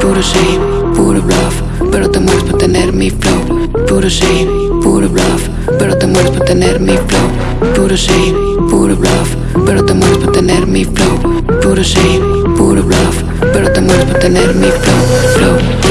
Puro shame, puro bluff Pero te mueres por tener mi flow. Puro shame, puro bluff Pero te mueres por tener mi flow. Puro shame, puro bluff Pero te mueres por tener mi flow. Puro shame, puro bluff Pero te mueres por tener mi flow, flow.